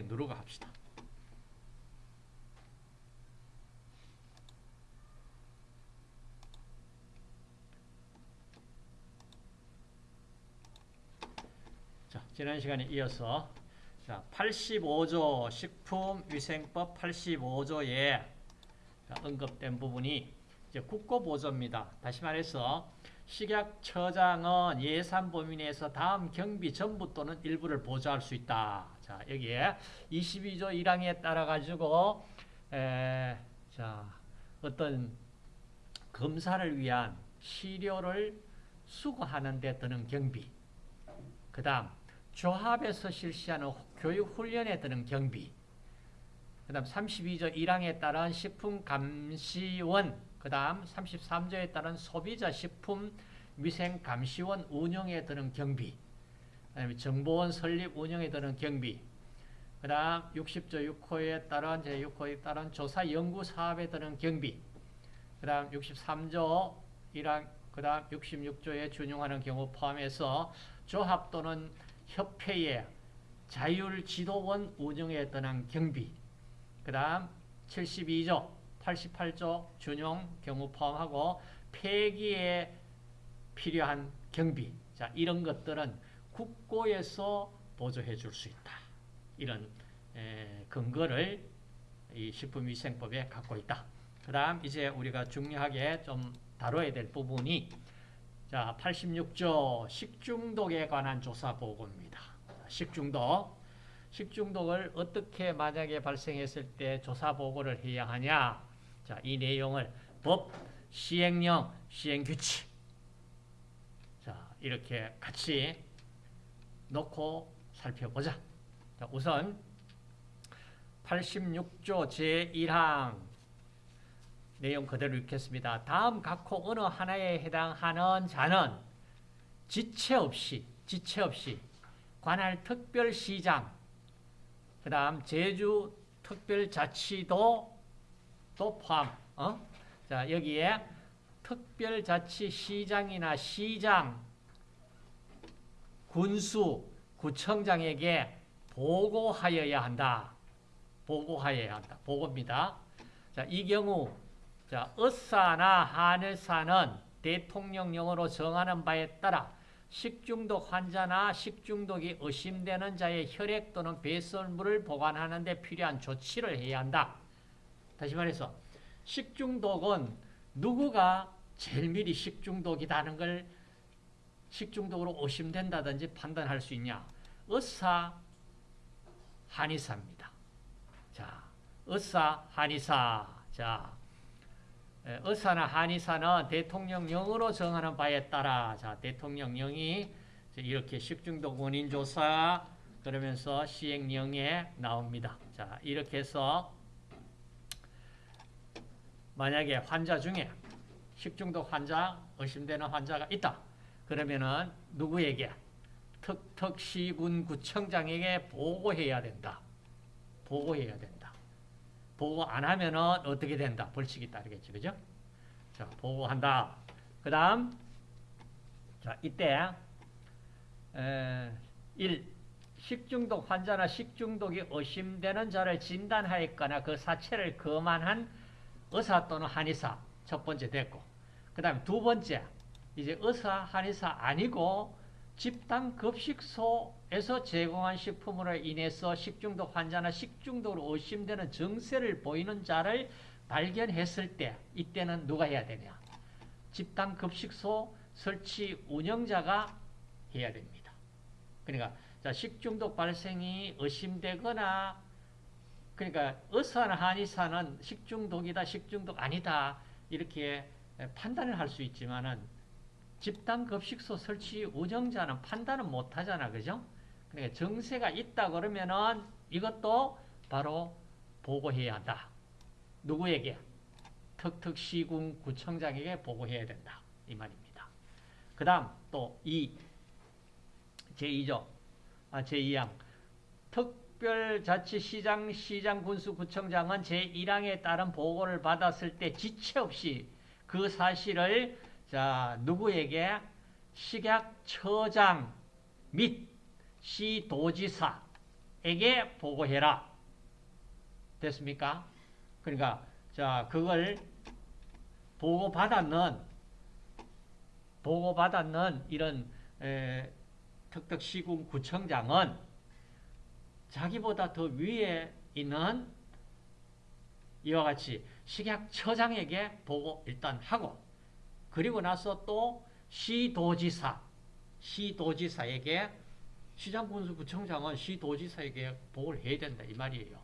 누르고 합시다. 자, 지난 시간에 이어서 자, 85조 식품위생법 85조에 언급된 부분이 이제 국고보조입니다. 다시 말해서 식약처장은 예산 범위 내에서 다음 경비 전부 또는 일부를 보조할 수 있다. 자, 여기에 22조 1항에 따라 가지고 에, 자, 어떤 검사를 위한 시료를 수거하는 데 드는 경비. 그 다음 조합에서 실시하는 교육 훈련에 드는 경비. 그 다음 32조 1항에 따른 식품감시원, 그 다음 33조에 따른 소비자 식품 위생감시원 운영에 드는 경비. 그다음에 정보원 설립 운영에 드는 경비. 그 다음 60조 6호에 따른 제6호에 따른 조사 연구 사업에 드는 경비. 그 다음 63조 1항 그 다음 66조에 준용하는 경우 포함해서 조합 또는 협회의 자율 지도원 운영에 드는 경비. 그 다음 72조 88조 준용 경우 포함하고 폐기에 필요한 경비. 자, 이런 것들은 국고에서 보조해 줄 수 있다. 이런 에, 근거를 이 식품위생법에 갖고 있다. 그 다음 이제 우리가 중요하게 좀 다뤄야 될 부분이 자 86조 식중독에 관한 조사 보고입니다. 식중독 식중독을 어떻게 만약에 발생했을 때 조사 보고를 해야 하냐 자, 이 내용을 법, 시행령, 시행규칙 자, 이렇게 같이 놓고 살펴보자. 자, 우선 86조 제1항 내용 그대로 읽겠습니다. 다음 각호 어느 하나에 해당하는 자는 지체 없이 지체 없이 관할 특별시장 그 다음 제주 특별자치도 또 포함 어? 자 여기에 특별자치시장이나 시장 군수 구청장에게 보고하여야 한다. 보고하여야 한다. 보고입니다. 자, 이 경우 자, 의사나 한의사는 대통령령으로 정하는 바에 따라 식중독 환자나 식중독이 의심되는 자의 혈액 또는 배설물을 보관하는 데 필요한 조치를 해야 한다. 다시 말해서 식중독은 누구가 제일 미리 식중독이라는 걸 식중독으로 의심된다든지 판단할 수 있냐? 의사, 한의사입니다. 자, 의사, 한의사. 자, 의사나 한의사는 대통령령으로 정하는 바에 따라 자 대통령령이 이렇게 식중독 원인 조사 그러면서 시행령에 나옵니다. 자 이렇게 해서 만약에 환자 중에 식중독 환자 의심되는 환자가 있다. 그러면은 누구에게 특특시군구청장에게 보고해야 된다. 보고해야 된다. 보고 안 하면은 어떻게 된다? 벌칙이 따르겠지. 그죠? 자, 보고한다. 그 다음, 자, 이때, 에, 1. 식중독 환자나 식중독이 의심되는 자를 진단하였거나 그 사체를 검안한 의사 또는 한의사. 첫 번째 됐고. 그 다음에 두 번째, 이제 의사, 한의사 아니고 집단 급식소에서 제공한 식품으로 인해서 식중독 환자나 식중독으로 의심되는 증세를 보이는 자를 발견했을 때 이때는 누가 해야 되냐? 집단 급식소 설치 운영자가 해야 됩니다. 그러니까 자, 식중독 발생이 의심되거나 그러니까 의사나 한의사는 식중독이다, 식중독 아니다 이렇게 판단을 할 수 있지만은 집단급식소 설치 운영자는 판단은 못하잖아. 그죠? 그러니까 정세가 있다 그러면은 이것도 바로 보고해야 한다. 누구에게? 특특시군 구청장에게 보고해야 된다. 이 말입니다. 그 다음 또이 제2조 아, 제2항 특별자치시장 시장군수구청장은 제1항에 따른 보고를 받았을 때 지체 없이 그 사실을 자, 누구에게? 식약처장 및 시도지사 조사에게 보고해라. 됐습니까? 그러니까 자 그걸 보고받았는 보고받았는 이런 에, 특특시군 구청장은 자기보다 더 위에 있는 이와 같이 식약처장에게 보고 일단 하고 그리고 나서 또 시도지사 시도지사에게 시장군수구청장은 시도지사에게 보고를 해야 된다 이 말이에요.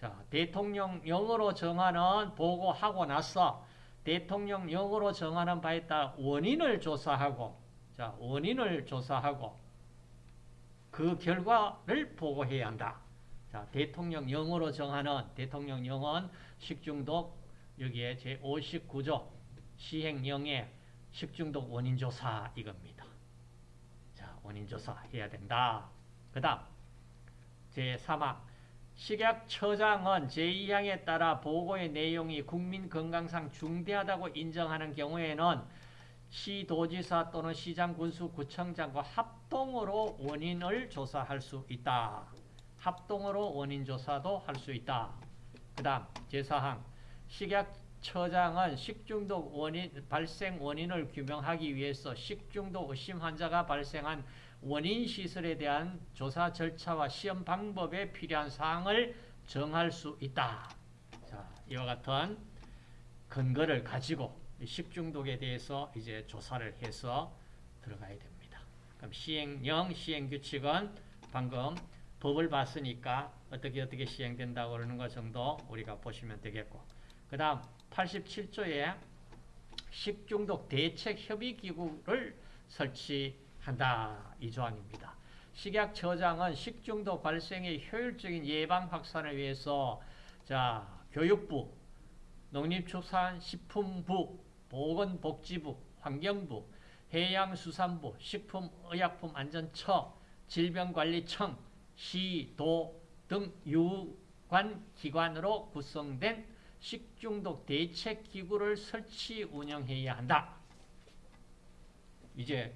자 대통령령으로 정하는 보고하고 나서 대통령령으로 정하는 바에 따라 원인을 조사하고 자 원인을 조사하고 그 결과를 보고해야 한다. 자 대통령령으로 정하는 대통령령은 식중독 여기에 제 59조 시행령의 식중독 원인 조사 이겁니다. 자, 원인 조사 해야 된다. 그 다음, 제3항. 식약처장은 제2항에 따라 보고의 내용이 국민 건강상 중대하다고 인정하는 경우에는 시도지사 또는 시장 군수 구청장과 합동으로 원인을 조사할 수 있다. 합동으로 원인 조사도 할 수 있다. 그 다음 제4항 식약 처장은 식중독 원인, 발생 원인을 규명하기 위해서 식중독 의심 환자가 발생한 원인 시설에 대한 조사 절차와 시험 방법에 필요한 사항을 정할 수 있다. 자, 이와 같은 근거를 가지고 식중독에 대해서 이제 조사를 해서 들어가야 됩니다. 그럼 시행령, 시행규칙은 방금 법을 봤으니까 어떻게 어떻게 시행된다고 그러는 것 정도 우리가 보시면 되겠고 그 다음 87조에 식중독 대책협의기구를 설치한다 이 조항입니다. 식약처장은 식중독 발생의 효율적인 예방 확산을 위해서 자 교육부, 농림축산식품부, 보건복지부, 환경부, 해양수산부, 식품의약품안전처, 질병관리청, 시, 도 등 유관 기관으로 구성된 식중독 대책 기구를 설치 운영해야 한다. 이제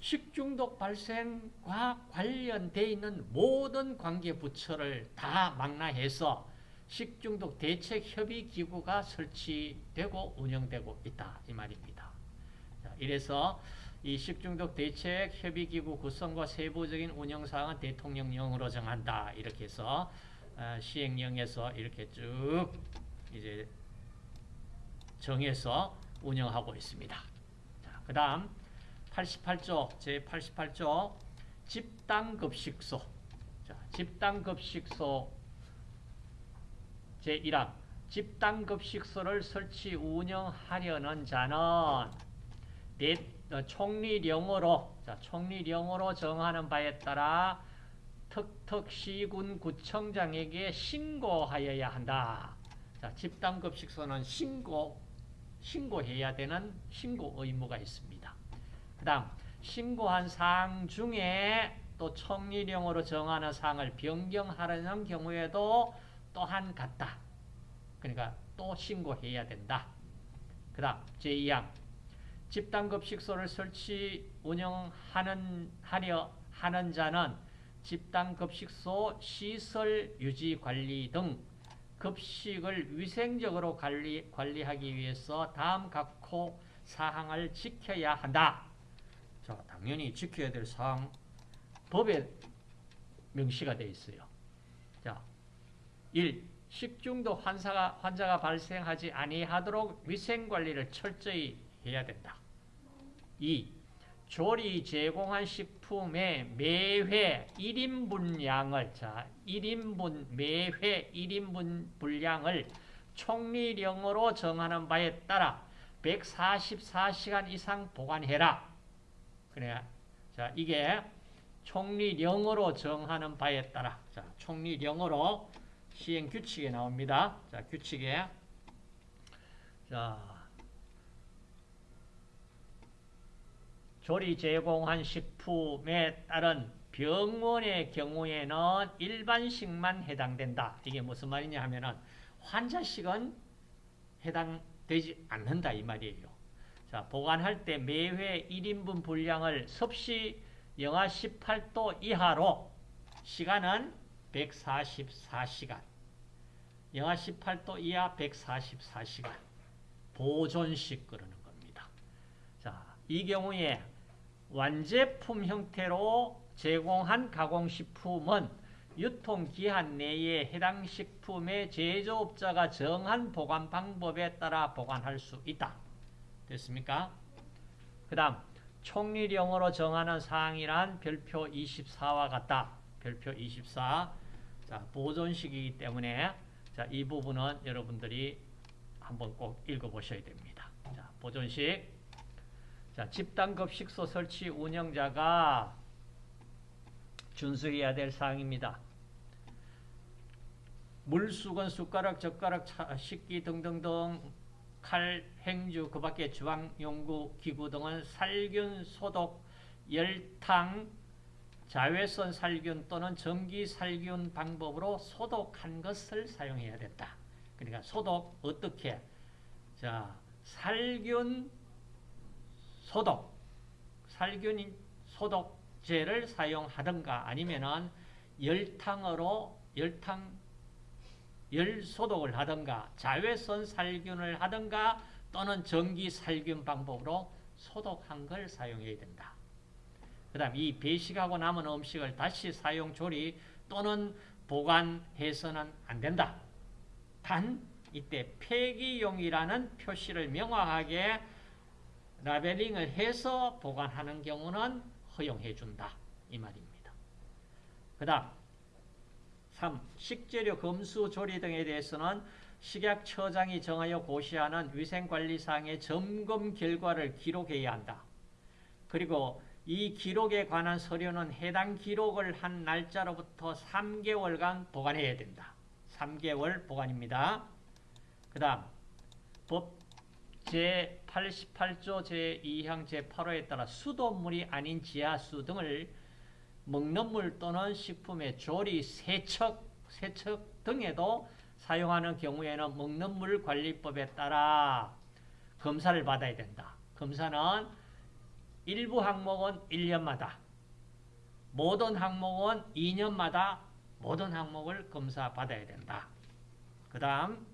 식중독 발생과 관련돼 있는 모든 관계 부처를 다 망라해서 식중독 대책 협의 기구가 설치되고 운영되고 있다 이 말입니다. 이래서 이 식중독 대책 협의 기구 구성과 세부적인 운영 사항은 대통령령으로 정한다 이렇게 해서 시행령에서 이렇게 쭉 이제 정해서 운영하고 있습니다. 그 다음 88조 제 88조 집단급식소 자, 집단급식소 제1항 집단급식소를 설치 운영하려는 자는 내, 어, 총리령으로 자, 총리령으로 정하는 바에 따라 턱턱시군 구청장에게 신고하여야 한다. 자, 집단급식소는 신고 신고해야 되는 신고 의무가 있습니다. 그 다음 신고한 사항 중에 또 총리령으로 정하는 사항을 변경하려는 경우에도 또한 같다. 그러니까 또 신고해야 된다. 그 다음 제2항 집단급식소를 설치 운영하는 하려 하는 자는 집단급식소 시설 유지 관리 등 급식을 위생적으로 관리, 관리하기 위해서 다음 각호 사항을 지켜야 한다. 자, 당연히 지켜야 될 사항 법에 명시가 되어 있어요. 자, 1. 식중독 환자가, 환자가 발생하지 아니하도록 위생관리를 철저히 해야 된다. 2. 조리 제공한 식품의 매회 1인분량을 자 1인분 매회 1인분 분량을 총리령으로 정하는 바에 따라 144시간 이상 보관해라. 그래. 자, 이게 총리령으로 정하는 바에 따라 자, 총리령으로 시행 규칙에 나옵니다. 자, 규칙에 자, 조리 제공한 식품에 따른 병원의 경우에는 일반식만 해당된다. 이게 무슨 말이냐 하면은 환자식은 해당되지 않는다 이 말이에요. 자, 보관할 때 매회 1인분 분량을 섭씨 영하 18도 이하로 시간은 144시간. 영하 18도 이하 144시간. 보존식 그러는 겁니다. 자, 이 경우에 완제품 형태로 제공한 가공식품은 유통기한 내에 해당 식품의 제조업자가 정한 보관 방법에 따라 보관할 수 있다. 됐습니까? 그 다음 총리령으로 정하는 사항이란 별표 24와 같다. 별표 24. 자, 보존식이기 때문에 자, 이 부분은 여러분들이 한번 꼭 읽어보셔야 됩니다. 자, 보존식. 자, 집단급식소 설치 운영자가 준수해야 될 사항입니다. 물수건, 숟가락, 젓가락, 차, 식기 등등등 칼, 행주, 그 밖에 주방용구, 기구 등은 살균, 소독, 열탕, 자외선 살균 또는 전기 살균 방법으로 소독한 것을 사용해야 된다. 그러니까 소독 어떻게? 자, 살균 소독, 살균 소독제를 사용하든가 아니면은 열탕으로 열탕 열 소독을 하든가 자외선 살균을 하든가 또는 전기 살균 방법으로 소독한 걸 사용해야 된다. 그 다음 이 배식하고 남은 음식을 다시 사용 조리 또는 보관해서는 안 된다. 단 이때 폐기용이라는 표시를 명확하게 라벨링을 해서 보관하는 경우는 허용해 준다. 이 말입니다. 그 다음 3. 식재료 검수 조리 등에 대해서는 식약처장이 정하여 고시하는 위생관리사항의 점검 결과를 기록해야 한다. 그리고 이 기록에 관한 서류는 해당 기록을 한 날짜로부터 3개월간 보관해야 된다. 3개월 보관입니다. 그 다음 법 제88조 제2항 제8호에 따라 수돗물이 아닌 지하수 등을 먹는 물 또는 식품의 조리, 세척, 세척 등에도 사용하는 경우에는 먹는 물 관리법에 따라 검사를 받아야 된다. 검사는 일부 항목은 1년마다, 모든 항목은 2년마다 모든 항목을 검사 받아야 된다. 그 다음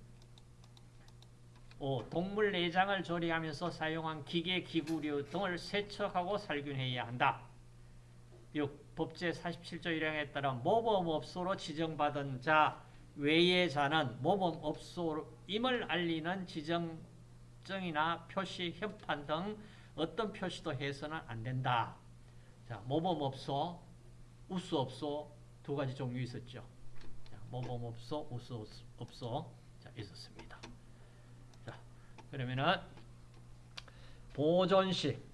5. 동물 내장을 조리하면서 사용한 기계, 기구류 등을 세척하고 살균해야 한다. 6. 법제 47조 1항에 따라 모범업소로 지정받은 자 외의 자는 모범업소임을 알리는 지정증이나 표시, 협판 등 어떤 표시도 해서는 안 된다. 자, 모범업소, 우수업소 두 가지 종류 있었죠. 자, 모범업소, 우수업소 자, 있었습니다. 자, 그러면은 보존식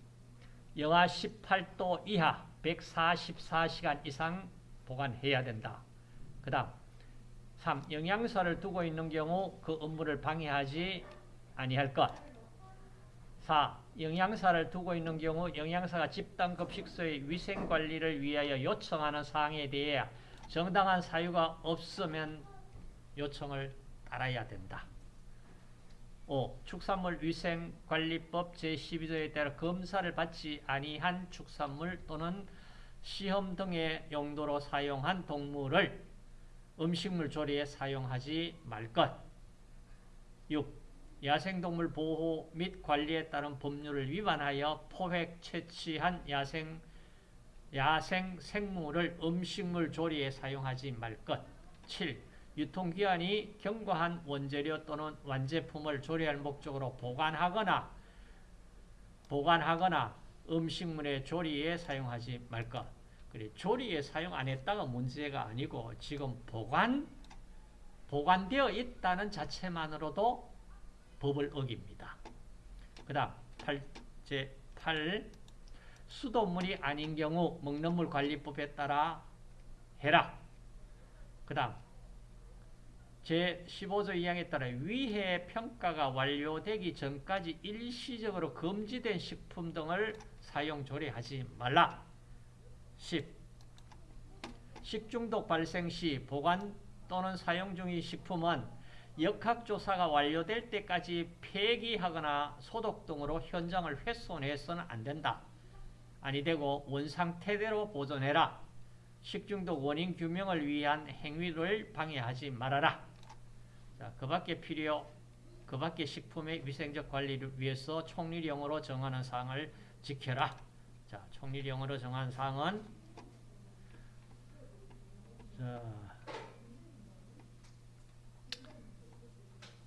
영하 18도 이하 144시간 이상 보관해야 된다. 그 다음 3. 영양사를 두고 있는 경우 그 업무를 방해하지 아니할 것. 4. 영양사를 두고 있는 경우 영양사가 집단급식소의 위생관리를 위하여 요청하는 사항에 대해 정당한 사유가 없으면 요청을 따라야 된다. 5. 축산물 위생관리법 제12조에 따라 검사를 받지 아니한 축산물 또는 시험 등의 용도로 사용한 동물을 음식물 조리에 사용하지 말 것. 6. 야생동물 보호 및 관리에 따른 법률을 위반하여 포획 채취한 야생, 야생 생물을 음식물 조리에 사용하지 말 것. 7. 유통기한이 경과한 원재료 또는 완제품을 조리할 목적으로 보관하거나 보관하거나 음식물의 조리에 사용하지 말 것. 그래 조리에 사용 안 했다가 문제가 아니고 지금 보관 보관되어 있다는 자체만으로도 법을 어깁니다. 그 다음 8제 8 수돗물이 아닌 경우 먹는 물 관리법에 따라 해라. 그 다음 제15조 2항에 따라 위해 평가가 완료되기 전까지 일시적으로 금지된 식품 등을 사용 조리하지 말라. 10. 식중독 발생 시 보관 또는 사용 중의 식품은 역학조사가 완료될 때까지 폐기하거나 소독 등으로 현장을 훼손해서는 안 된다. 아니 되고 원상태대로 보존해라. 식중독 원인 규명을 위한 행위를 방해하지 말아라. 자, 그 밖에 필요, 그 밖에 식품의 위생적 관리를 위해서 총리령으로 정하는 사항을 지켜라. 자, 총리령으로 정한 사항은 자,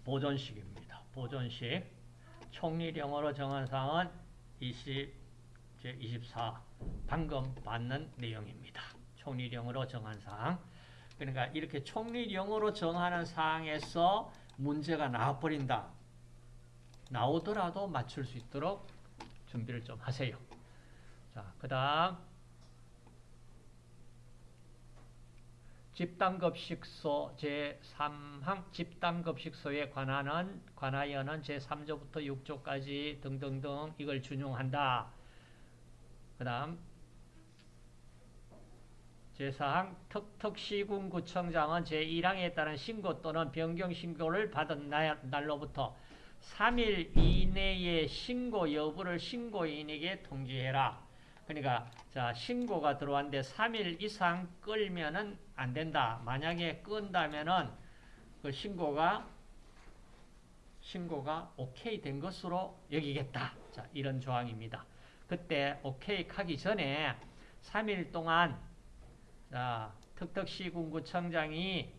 보존식입니다. 보존식. 총리령으로 정한 사항은 20, 제 24. 방금 받는 내용입니다. 총리령으로 정한 사항. 그러니까 이렇게 총리령으로 정하는 사항에서 문제가 나와버린다. 나오더라도 맞출 수 있도록 준비를 좀 하세요. 자, 그 다음 집단급식소 제3항 집단급식소에 관하는 관하여는 제3조부터 6조까지 등등등 이걸 준용한다. 그 다음 제4항 특특시군구청장은 제1항에 따른 신고 또는 변경 신고를 받은 날로부터 3일 이내에 신고 여부를 신고인에게 통지해라. 그러니까 자 신고가 들어왔는데 3일 이상 끌면은 안 된다. 만약에 끈다면은 그 신고가 신고가 오케이 된 것으로 여기겠다. 자 이런 조항입니다. 그때 오케이 하기 전에 3일 동안 자 특특시 군구청장이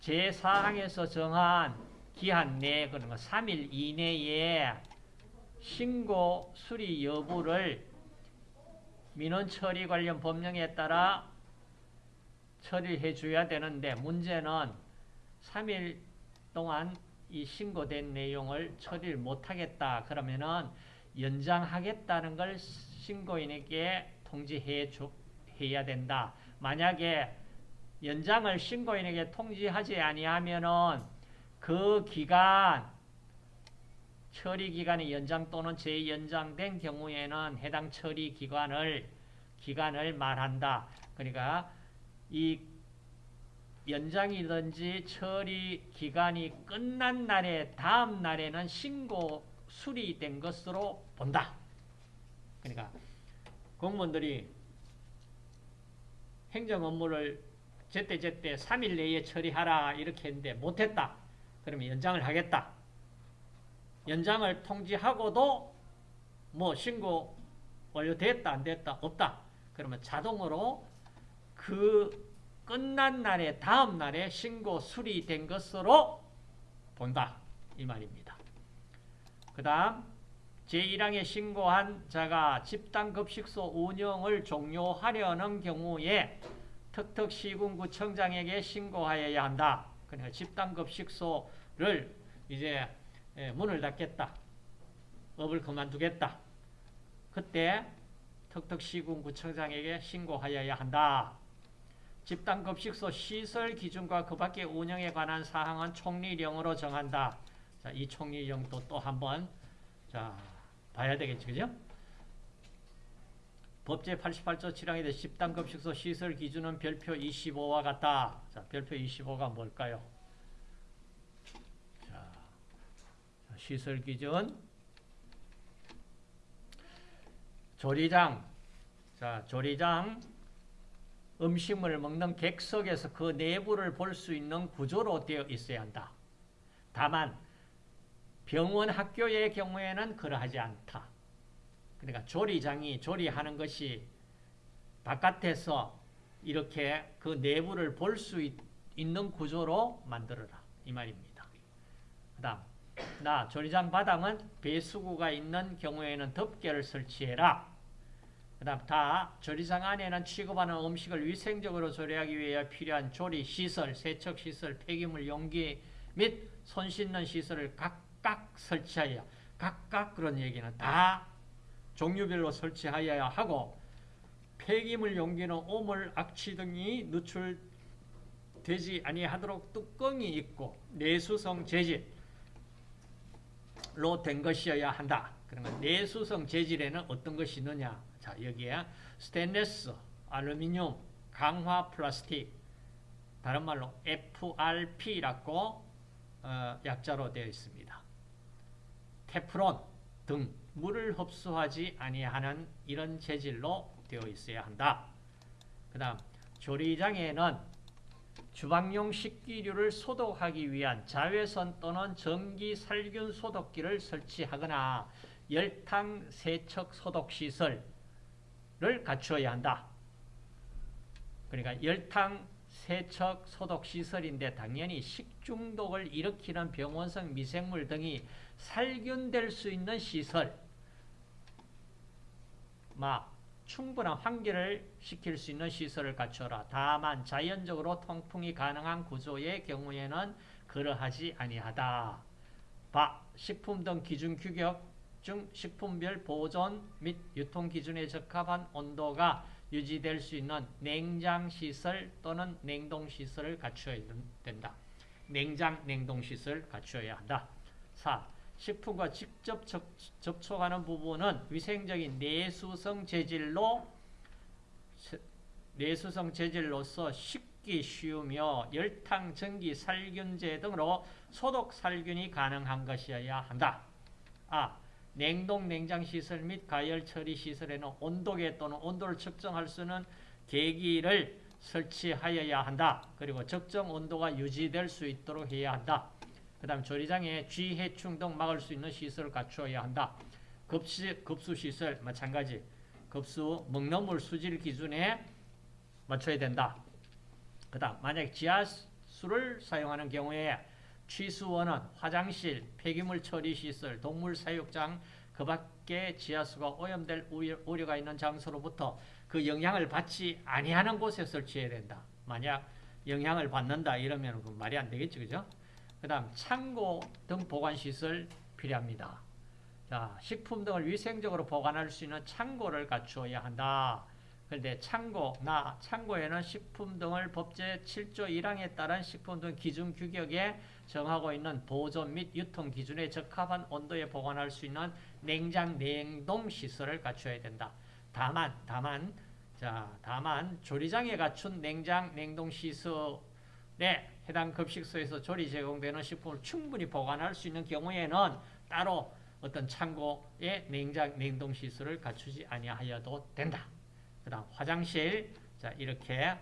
제4항에서 정한 기한 내에 그런 거 3일 이내에 신고 수리 여부를 민원 처리 관련 법령에 따라 처리해 줘야 되는데 문제는 3일 동안 이 신고된 내용을 처리를 못하겠다. 그러면은 연장하겠다는 걸 신고인에게 통지해 줘, 해야 된다. 만약에 연장을 신고인에게 통지하지 아니하면은 그 기간 처리 기간이 연장 또는 재연장된 경우에는 해당 처리 기관을 기간을 말한다. 그러니까 이 연장이든지 처리 기간이 끝난 날에 다음 날에는 신고 수리된 것으로 본다. 그러니까 공무원들이 행정 업무를 제때제때 3일 내에 처리하라 이렇게 했는데 못했다. 그러면 연장을 하겠다. 연장을 통지하고도 뭐 신고 완료됐다 안 됐다 없다. 그러면 자동으로 그 끝난 날에 다음 날에 신고 수리된 것으로 본다. 이 말입니다. 그 다음 제1항에 신고한 자가 집단급식소 운영을 종료하려는 경우에 특특시군구청장에게 신고하여야 한다. 그러니까 집단급식소를 이제 예, 문을 닫겠다. 업을 그만두겠다. 그때 턱턱시군구청장에게 신고하여야 한다. 집단급식소 시설 기준과 그 밖의 운영에 관한 사항은 총리령으로 정한다. 자, 이 총리령도 또 한번 자, 봐야 되겠지, 그죠? 법제 88조 7항에 대해 집단급 식소 시설 기준은 별표 25와 같다. 자, 별표 25가 뭘까요? 자, 시설 기준 조리장 자, 조리장 음식물을 먹는 객석에서 그 내부를 볼 수 있는 구조로 되어 있어야 한다. 다만 병원 학교의 경우에는 그러하지 않다. 그러니까 조리장이 조리하는 것이 바깥에서 이렇게 그 내부를 볼 수 있는 구조로 만들어라. 이 말입니다. 그 다음, 나 조리장 바닥은 배수구가 있는 경우에는 덮개를 설치해라. 그 다음, 다 조리장 안에는 취급하는 음식을 위생적으로 조리하기 위해 필요한 조리 시설, 세척 시설, 폐기물 용기 및 손 씻는 시설을 각 각 설치하여 각각 그런 얘기는 다 종류별로 설치하여야 하고 폐기물 용기는 오물, 악취 등이 누출되지 아니하도록 뚜껑이 있고 내수성 재질로 된 것이어야 한다. 그러면 내수성 재질에는 어떤 것이 있느냐? 자, 여기에 스테인레스, 알루미늄, 강화 플라스틱, 다른 말로 FRP라고 어, 약자로 되어 있습니다. 테프론 등 물을 흡수하지 아니하는 이런 재질로 되어 있어야 한다. 그 다음 조리장에는 주방용 식기류를 소독하기 위한 자외선 또는 전기 살균 소독기를 설치하거나 열탕 세척 소독 시설을 갖추어야 한다. 그러니까 열탕 세척 소독 시설인데 당연히 식중독을 일으키는 병원성 미생물 등이 살균될 수 있는 시설 막 충분한 환기를 시킬 수 있는 시설을 갖춰라. 다만 자연적으로 통풍이 가능한 구조의 경우에는 그러하지 아니하다. 바, 식품 등 기준 규격 중 식품별 보존 및 유통 기준에 적합한 온도가 유지될 수 있는 냉장 시설 또는 냉동 시설을 갖춰야 된다. 냉장 냉동 시설 갖춰야 한다. 4. 식품과 직접 접 촉하는 부분은 위생적인 내수성 재질로 내수성 재질로서 식기 쉬우며 열탕, 전기, 살균제 등으로 소독, 살균이 가능한 것이어야 한다. 아, 냉동, 냉장 시설 및 가열 처리 시설에는 온도계 또는 온도를 측정할 수 있는 계기를 설치하여야 한다. 그리고 적정 온도가 유지될 수 있도록 해야 한다. 그 다음 조리장에 쥐, 해충 등 막을 수 있는 시설을 갖추어야 한다. 급시, 급수시설 마찬가지. 급수, 먹는 물 수질 기준에 맞춰야 된다. 그 다음 만약 지하수를 사용하는 경우에 취수원은 화장실, 폐기물 처리 시설, 동물 사육장 그 밖에 지하수가 오염될 우려 가 있는 장소로부터 그 영향을 받지 아니하는 곳에 설치해야 된다. 만약 영향을 받는다 이러면 그 말이 안 되겠죠. 그죠? 그 다음 창고 등 보관시설 필요합니다. 자, 식품 등을 위생적으로 보관할 수 있는 창고를 갖추어야 한다. 그런데 창고, 나 창고에는 식품 등을 법제 7조 1항에 따른 식품 등 기준 규격에 정하고 있는 보존 및 유통 기준에 적합한 온도에 보관할 수 있는 냉장 냉동 시설을 갖춰야 된다. 다만 다만 자, 다만 조리장에 갖춘 냉장 냉동 시설에 해당 급식소에서 조리 제공되는 식품을 충분히 보관할 수 있는 경우에는 따로 어떤 창고에 냉장 냉동 시설을 갖추지 아니하여도 된다. 그다음 화장실 자 이렇게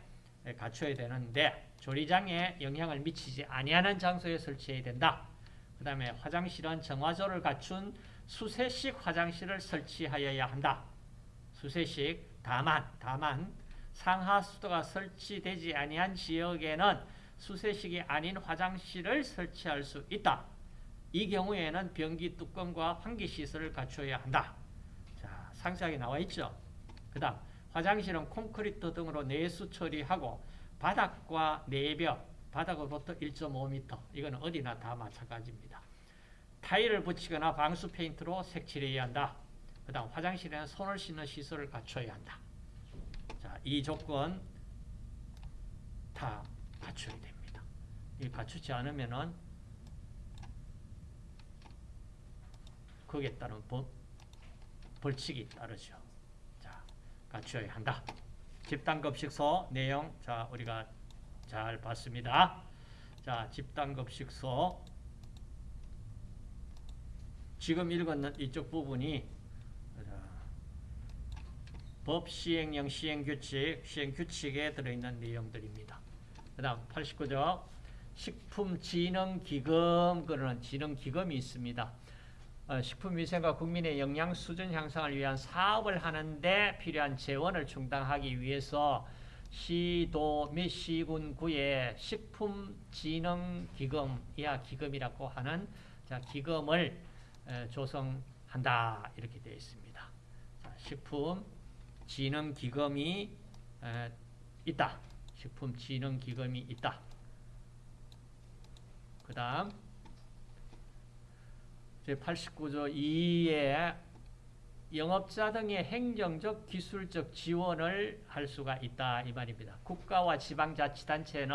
갖춰야 되는데 조리장에 영향을 미치지 아니하는 장소에 설치해야 된다. 그 다음에 화장실은 정화조를 갖춘 수세식 화장실을 설치하여야 한다. 수세식 다만 다만 상하 수도가 설치되지 아니한 지역에는 수세식이 아닌 화장실을 설치할 수 있다. 이 경우에는 변기 뚜껑과 환기 시설을 갖춰야 한다. 자, 상세하게 나와 있죠. 그 다음 화장실은 콘크리트 등으로 내수 처리하고 바닥과 내벽, 바닥으로부터 1.5m 이건 어디나 다 마찬가지입니다. 타일을 붙이거나 방수 페인트로 색칠해야 한다. 그 다음 화장실에는 손을 씻는 시설을 갖춰야 한다. 자, 이 조건 다 갖춰야 됩니다. 이 갖추지 않으면은 거기에 따른 법, 벌칙이 따르죠. 자, 갖춰야 한다. 집단급식소 내용, 자, 우리가 잘 봤습니다. 자, 집단급식소. 지금 읽은 이쪽 부분이 법 시행령 시행규칙, 시행규칙에 들어있는 내용들입니다. 그 다음 89조 식품진흥기금 그러는 진흥기금이 있습니다. 어, 식품위생과 국민의 영양 수준 향상을 위한 사업을 하는데 필요한 재원을 충당하기 위해서 시도 및 시군구에 식품진흥기금 이하 기금이라고 하는 자, 기금을 에, 조성한다 이렇게 되어 있습니다. 식품진흥기금이 있다. 식품진흥기금이 있다. 그 다음 제89조 2에 영업자 등의 행정적, 기술적 지원을 할 수가 있다 이 말입니다. 국가와 지방자치단체는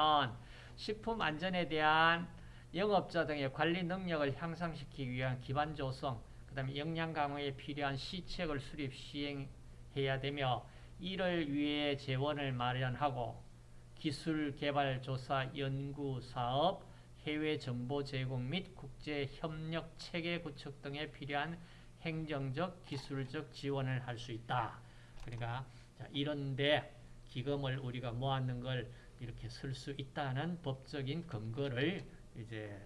식품 안전에 대한 영업자 등의 관리 능력을 향상시키기 위한 기반 조성, 그 다음에 영양 강화에 필요한 시책을 수립 시행해야 되며 이를 위해 재원을 마련하고 기술 개발 조사 연구 사업, 해외 정보 제공 및 국제 협력 체계 구축 등에 필요한 행정적, 기술적 지원을 할 수 있다. 그러니까 이런데 기금을 우리가 모았는 걸 이렇게 쓸 수 있다는 법적인 근거를 이제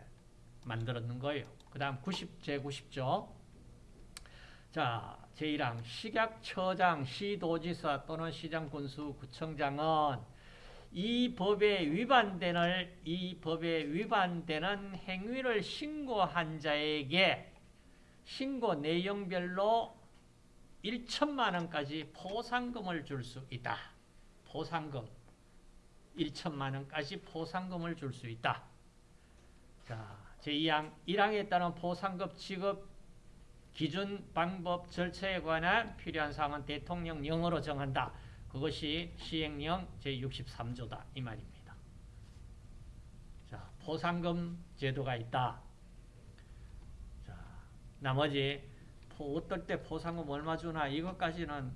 만들었는 거예요. 그 다음 90, 제 90조. 자, 제1항 식약처장, 시도지사 또는 시장군수, 구청장은 이 법에 위반되는 이 법에 위반되는 행위를 신고한 자에게 신고 내용별로 1천만 원까지 포상금을 줄 수 있다. 포상금 1천만 원까지 포상금을 줄 수 있다. 자, 제2항 1항에 따른 포상금 지급 기준, 방법, 절차에 관한 필요한 사항은 대통령령으로 정한다. 그것이 시행령 제63조다. 이 말입니다. 자, 포상금 제도가 있다. 자, 나머지 포, 어떨 때 포상금 얼마 주나 이것까지는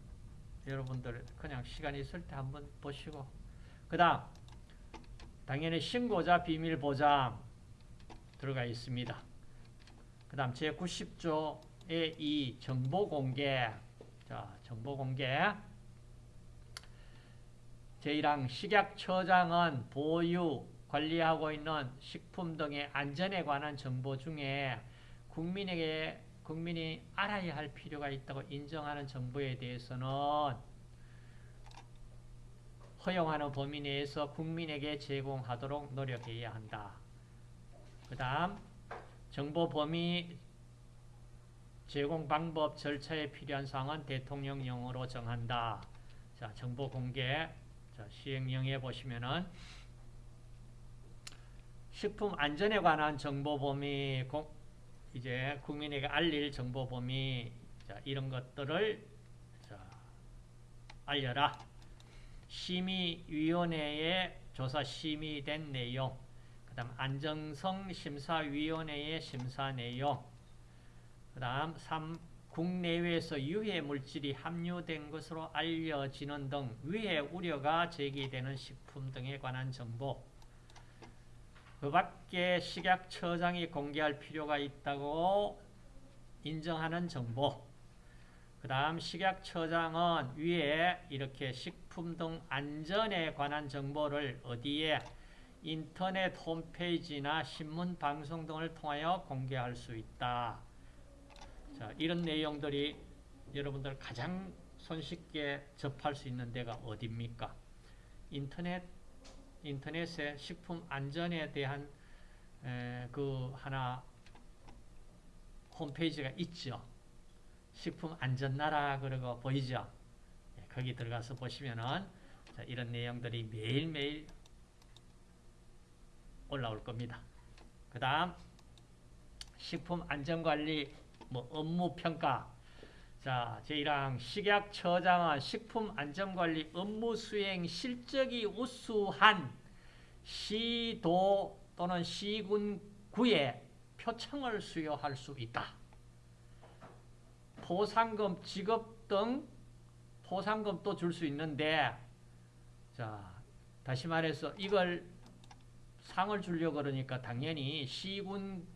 여러분들 그냥 시간 있을 때 한번 보시고 그 다음 당연히 신고자 비밀 보장 들어가 있습니다. 그 다음 제90조의 이 정보 공개 자 정보 공개 제1항 식약처장은 보유, 관리하고 있는 식품 등의 안전에 관한 정보 중에 국민에게 국민이 알아야 할 필요가 있다고 인정하는 정보에 대해서는 허용하는 범위 내에서 국민에게 제공하도록 노력해야 한다. 그 다음 정보 범위 제공 방법 절차에 필요한 사항은 대통령령으로 정한다. 자, 정보 공개 자, 시행령에 보시면은 식품 안전에 관한 정보 범위 공, 이제 국민에게 알릴 정보 범위 자, 이런 것들을 자, 알려라. 심의위원회에 조사 심의된 내용 그 다음 안정성 심사위원회의 심사 내용 그 다음 3. 국내외에서 유해 물질이 함유된 것으로 알려지는 등 위해 우려가 제기되는 식품 등에 관한 정보 그 밖에 식약처장이 공개할 필요가 있다고 인정하는 정보 그 다음 식약처장은 위에 이렇게 식품 등 안전에 관한 정보를 어디에 인터넷 홈페이지나 신문 방송 등을 통하여 공개할 수 있다. 자, 이런 내용들이 여러분들 가장 손쉽게 접할 수 있는 데가 어디입니까? 인터넷, 인터넷에 식품 안전에 대한 에, 그 하나 홈페이지가 있죠. 식품 안전 나라 그러고 보이죠? 예, 거기 들어가서 보시면은 자, 이런 내용들이 매일매일 올라올 겁니다. 그 다음 식품 안전관리 뭐 업무 평가 자, 제1항 식약 처장은 식품 안전 관리 업무 수행 실적이 우수한 시도 또는 시군 구에 표창을 수여할 수 있다. 포상금 지급 등 포상금도 줄 수 있는데 자, 다시 말해서 이걸 상을 주려고 그러니까 당연히 시군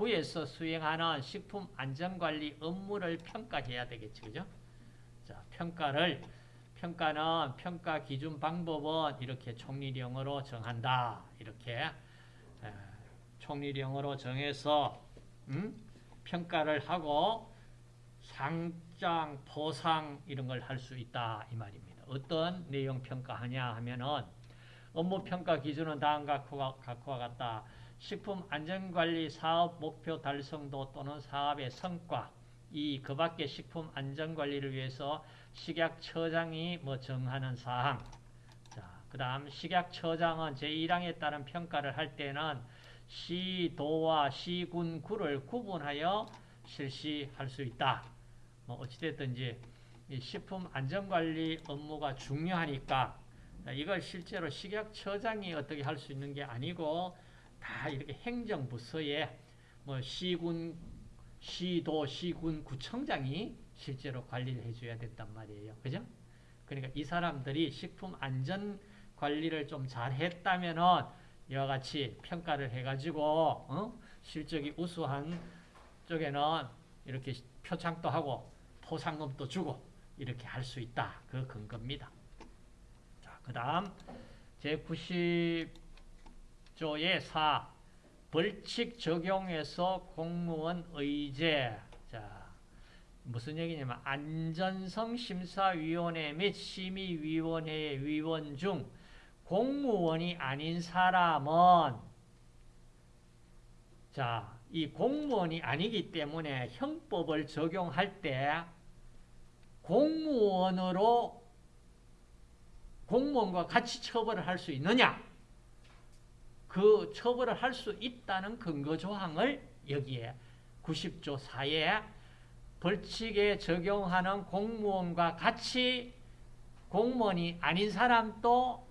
구에서 수행하는 식품 안전관리 업무를 평가해야 되겠죠. 그죠? 자, 평가를 평가는 평가 기준 방법은 이렇게 총리령으로 정한다. 이렇게 에, 총리령으로 정해서 음? 평가를 하고 상장, 포상 이런 걸 할 수 있다 이 말입니다. 어떤 내용 평가하냐 하면은 업무 평가 기준은 다음과 같다. 식품 안전관리 사업 목표 달성도 또는 사업의 성과 이 그 밖에 식품 안전관리를 위해서 식약처장이 뭐 정하는 사항 자, 그 다음 식약처장은 제1항에 따른 평가를 할 때는 시도와 시군 구를 구분하여 실시할 수 있다. 뭐 어찌됐든지 식품 안전관리 업무가 중요하니까 이걸 실제로 식약처장이 어떻게 할 수 있는 게 아니고 다 이렇게 행정부서에 뭐 시군, 시도, 시군, 구청장이 실제로 관리를 해줘야 된단 말이에요. 그죠? 그러니까 이 사람들이 식품 안전 관리를 좀 잘 했다면은 이와 같이 평가를 해가지고 어? 실적이 우수한 쪽에는 이렇게 표창도 하고 포상금도 주고 이렇게 할 수 있다. 그 근거입니다. 자, 그 다음 제90 조의 4 벌칙 적용해서 공무원 의제 자 무슨 얘기냐면 안전성 심사위원회 및 심의위원회의 위원 중 공무원이 아닌 사람은 자, 이 공무원이 아니기 때문에 형법을 적용할 때 공무원으로 공무원과 같이 처벌을 할 수 있느냐? 그 처벌을 할 수 있다는 근거 조항을 여기에 90조 4에 벌칙에 적용하는 공무원과 같이 공무원이 아닌 사람도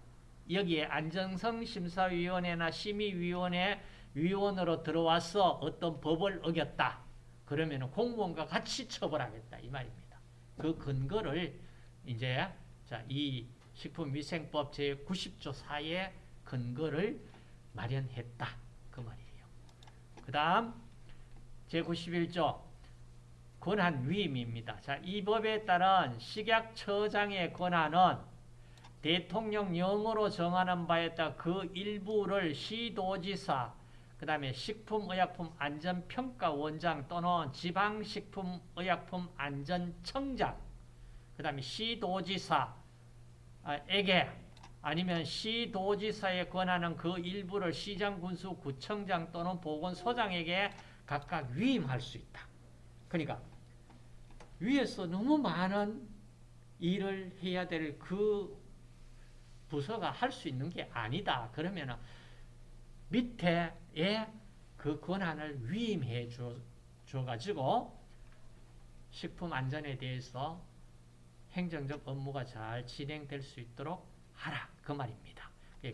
여기에 안정성 심사위원회나 심의위원회 위원으로 들어와서 어떤 법을 어겼다. 그러면 공무원과 같이 처벌하겠다. 이 말입니다. 그 근거를 이제 자, 이 식품위생법 제90조 4의 근거를 마련했다. 그 말이에요. 그 다음 제91조 권한 위임입니다. 자, 이 법에 따른 식약처장의 권한은 대통령령으로 정하는 바에 따라 그 일부를 시도지사, 그 다음에 식품의약품안전평가원장 또는 지방식품의약품안전청장, 그 다음에 시도지사에게 아니면 시도지사의 권한은 그 일부를 시장, 군수, 구청장 또는 보건소장에게 각각 위임할 수 있다. 그러니까 위에서 너무 많은 일을 해야 될 그 부서가 할 수 있는 게 아니다. 그러면 밑에에 그 권한을 위임해 줘, 줘가지고 식품 안전에 대해서 행정적 업무가 잘 진행될 수 있도록 하라. 그 말입니다.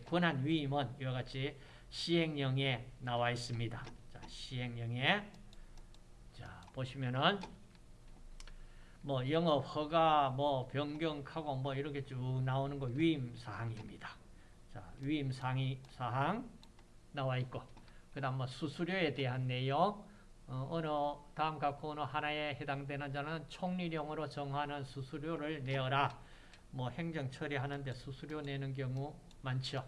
권한 위임은 이와 같이 시행령에 나와 있습니다. 자, 시행령에 자, 보시면은 뭐 영업 허가 뭐 변경하고 뭐 이렇게 쭉 나오는 거 위임 사항입니다. 자, 위임 상의 사항 나와 있고 그다음 뭐 수수료에 대한 내용 어, 어느 다음 각 어느 하나에 해당되는 자는 총리령으로 정하는 수수료를 내어라. 뭐 행정 처리하는데 수수료 내는 경우 많죠.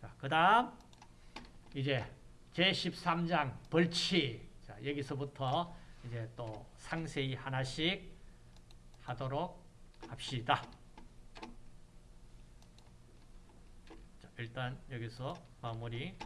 자, 그 다음 이제 제13장 벌칙. 자, 여기서부터 이제 또 상세히 하나씩 하도록 합시다. 자, 일단 여기서 마무리